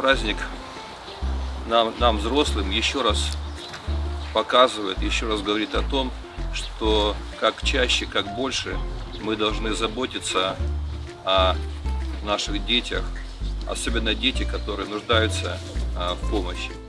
Праздник нам, нам, взрослым, еще раз показывает, еще раз говорит о том, что как чаще, как больше мы должны заботиться о наших детях, особенно дети, которые нуждаются а, в помощи.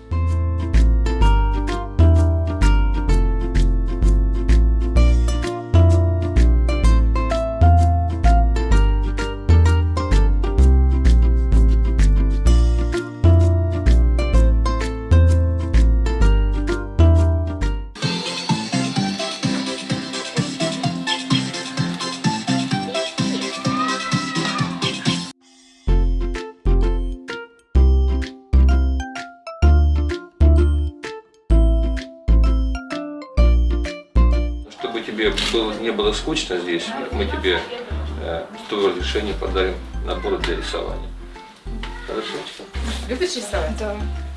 Чтобы тебе было, не было скучно здесь, мы тебе э, с твоего разрешения подарим набор для рисования. Хорошо? Любишь рисовать? Да,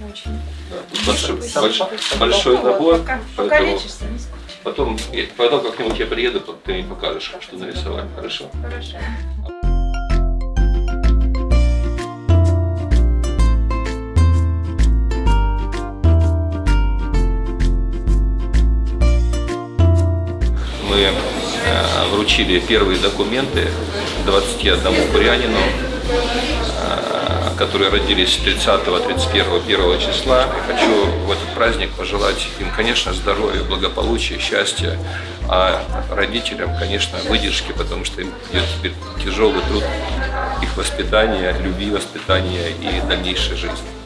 очень. Да, большой, большой, большой набор, покалечишься, не скучно. потом, потом как-нибудь я приеду, ты мне покажешь, что нарисовали. Хорошо? Хорошо. Мы э, вручили первые документы 21 бурянину, э, которые родились 30, 31, 1 числа. И хочу в этот праздник пожелать им, конечно, здоровья, благополучия, счастья, а родителям, конечно, выдержки, потому что им идет теперь тяжелый труд их воспитания, любви воспитания и дальнейшей жизни.